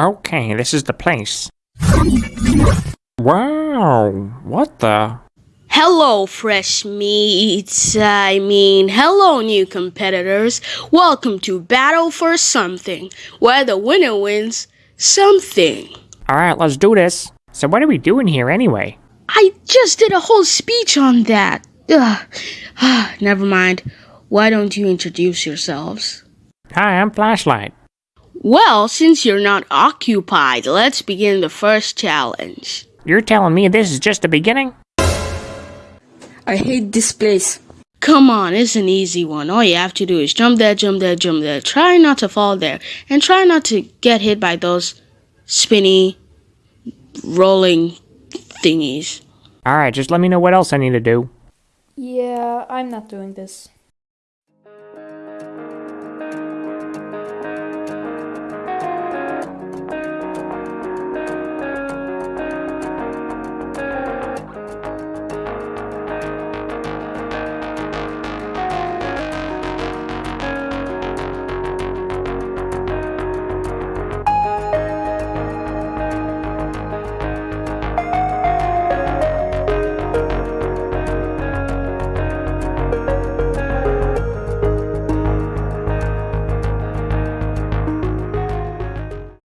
Okay, this is the place. Wow, what the? Hello, fresh meats. I mean, hello, new competitors. Welcome to Battle for Something, where the winner wins something. Alright, let's do this. So, what are we doing here anyway? I just did a whole speech on that. Ugh. Never mind. Why don't you introduce yourselves? Hi, I'm Flashlight. Well, since you're not occupied, let's begin the first challenge. You're telling me this is just the beginning? I hate this place. Come on, it's an easy one. All you have to do is jump there, jump there, jump there. Try not to fall there. And try not to get hit by those spinny, rolling thingies. Alright, just let me know what else I need to do. Yeah, I'm not doing this.